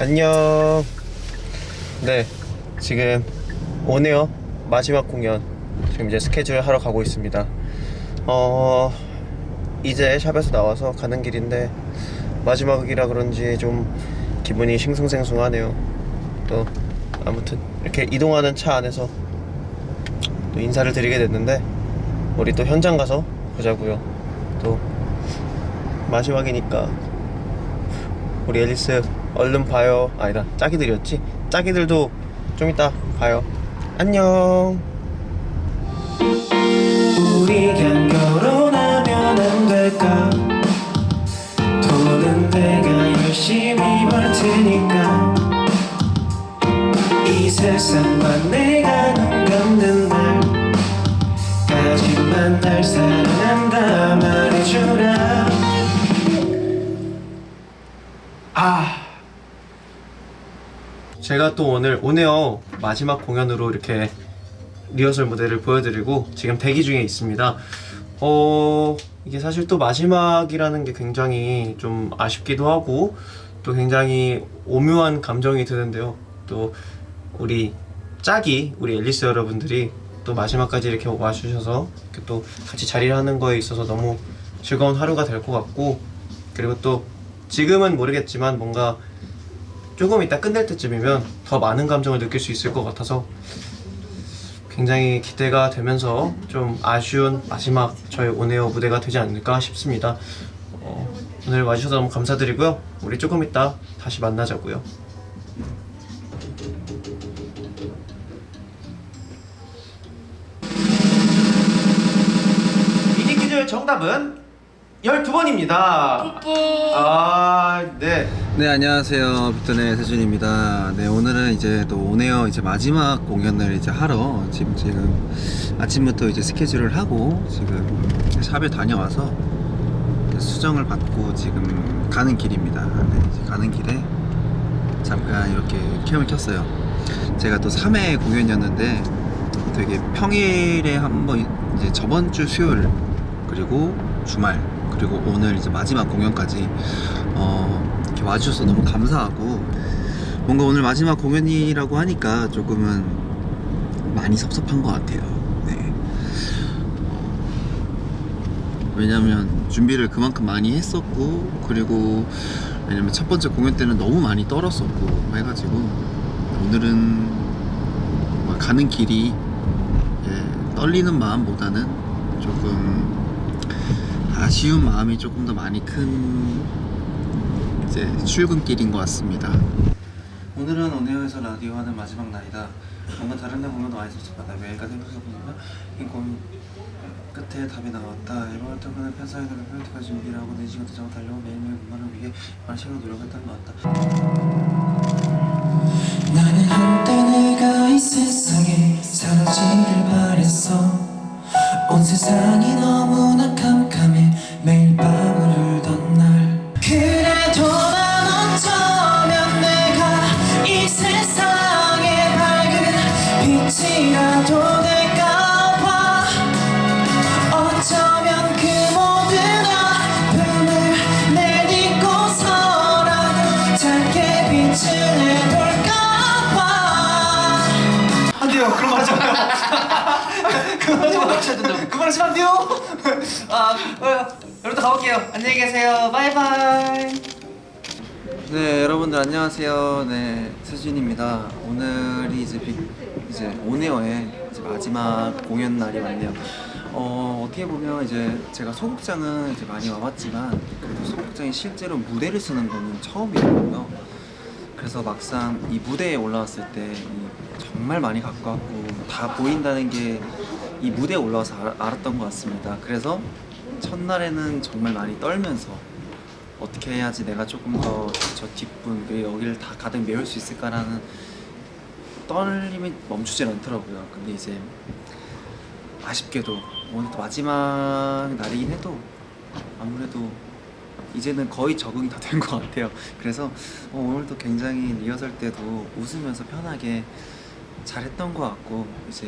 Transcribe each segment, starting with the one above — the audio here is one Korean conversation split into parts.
안녕. 네, 지금 오네요. 마지막 공연. 지금 이제 스케줄 하러 가고 있습니다. 어, 이제 샵에서 나와서 가는 길인데 마지막이라 그런지 좀 기분이 싱숭생숭하네요. 또 아무튼 이렇게 이동하는 차 안에서 또 인사를 드리게 됐는데 우리 또 현장 가서 보자고요. 또 마지막이니까 우리 앨리스 얼른 봐요. 아니다 짜기들이었지? 짜기들도 좀 이따 봐요. 안녕. 우리 그냥 결혼하면 안 될까? 돈은 내가 열심히 벌 테니까. 이 세상만 내가 눈 감는 날까지만 날 사랑한다 말해주라. 아 제가 또 오늘 오네요 마지막 공연으로 이렇게 리허설 무대를 보여드리고 지금 대기 중에 있습니다. 어 이게 사실 또 마지막이라는 게 굉장히 좀 아쉽기도 하고 또 굉장히 오묘한 감정이 드는데요. 또 우리 짝이 우리 앨리스 여러분들이 또 마지막까지 이렇게 와주셔서 이렇게 또 같이 자리를 하는 거에 있어서 너무 즐거운 하루가 될 것 같고 그리고 또 지금은 모르겠지만 뭔가 조금 이따 끝낼 때쯤이면 더 많은 감정을 느낄 수 있을 것 같아서 굉장히 기대가 되면서 좀 아쉬운 마지막 저희 오네어 무대가 되지 않을까 싶습니다. 어, 오늘 와주셔서 너무 감사드리고요. 우리 조금 이따 다시 만나자고요. 미니 퀴즈 정답은 12번입니다. 아, 네. 네 안녕하세요. 빅톤의 세준입니다. 네 오늘은 이제 또 오네어 이제 마지막 공연을 이제 하러 지금 지금 아침부터 이제 스케줄을 하고 지금 샵에 다녀와서 수정을 받고 지금 가는 길입니다. 네 가는 길에 잠깐 이렇게 캠을 켰어요. 제가 또 3회 공연이었는데 되게 평일에 한번 이제 저번 주 수요일 그리고 주말 그리고 오늘 이제 마지막 공연까지 어 이렇게 와주셔서 너무 감사하고 뭔가 오늘 마지막 공연이라고 하니까 조금은 많이 섭섭한 것 같아요. 네. 어, 왜냐면 준비를 그만큼 많이 했었고 그리고 왜냐면 첫 번째 공연 때는 너무 많이 떨었었고 해가지고 오늘은 가는 길이 예, 떨리는 마음보다는 조금 아쉬운 마음이 조금 더 많이 큰 이제 출근길인 것 같습니다. 오늘은 오네어에서 라디오 하는 마지막 날이다. 뭔가 다른 데 보면 많이 섭섭하다. 매일까지 생각해보니까 이 고민 끝에 답이 나왔다. 앨범을 통해 팬사인회를 팬티까지 준비를 하고 4시간 도장을 달려고 매일매일 공간을 위해 많은 시간을 노력했던 것 같다. 나는 한때 내가 이 세상에 사라지길 바랬어 온 세상 하지 마요. 그거 하지 안 돼요. 아, 어, 여러분들 가볼게요. 안녕히 계세요. 바이바이. 네 여러분들 안녕하세요 네 세준입니다 오늘이 이제 빅 이제 오네어의 이제 마지막 공연 날이 왔네요 어 어떻게 보면 이제 제가 소극장은 이제 많이 와봤지만 그래도 소극장이 실제로 무대를 쓰는 거는 처음이거든요 그래서 막상 이 무대에 올라왔을 때이 정말 많이 가깝고 다 보인다는 게 이 무대에 올라와서 알, 알았던 것 같습니다 그래서 첫날에는 정말 많이 떨면서 어떻게 해야지 내가 조금 더 저 뒷분 그리고 여기를 다 가득 메울 수 있을까라는 떨림이 멈추질 않더라고요. 근데 이제 아쉽게도 오늘 또 마지막 날이긴 해도 아무래도 이제는 거의 적응이 다 된 것 같아요. 그래서 어, 오늘도 굉장히 리허설 때도 웃으면서 편하게 잘했던 것 같고 이제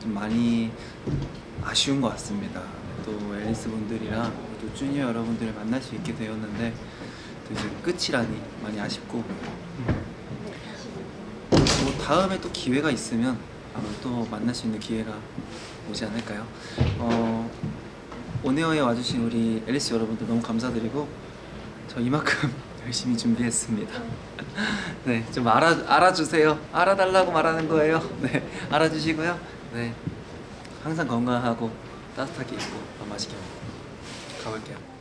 좀 많이 아쉬운 것 같습니다. 또 앨리스 분들이랑 또 주니어 여러분들을 만날 수 있게 되었는데 또 이제 끝이라니 많이 아쉽고 뭐 다음에 또 기회가 있으면 또 만날 수 있는 기회가 오지 않을까요? 어, 온에어에 와주신 우리 앨리스 여러분들 너무 감사드리고 저 이만큼 열심히 준비했습니다. 네, 좀 알아 알아주세요. 알아달라고 말하는 거예요. 네, 알아주시고요. 네, 항상 건강하고 따뜻하게 입고 밥 맛있게 먹고 가볼게요.